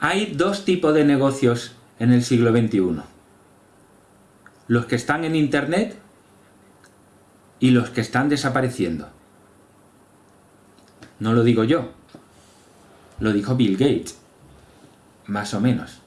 Hay dos tipos de negocios en el siglo XXI. Los que están en Internet y los que están desapareciendo. No lo digo yo, lo dijo Bill Gates, más o menos.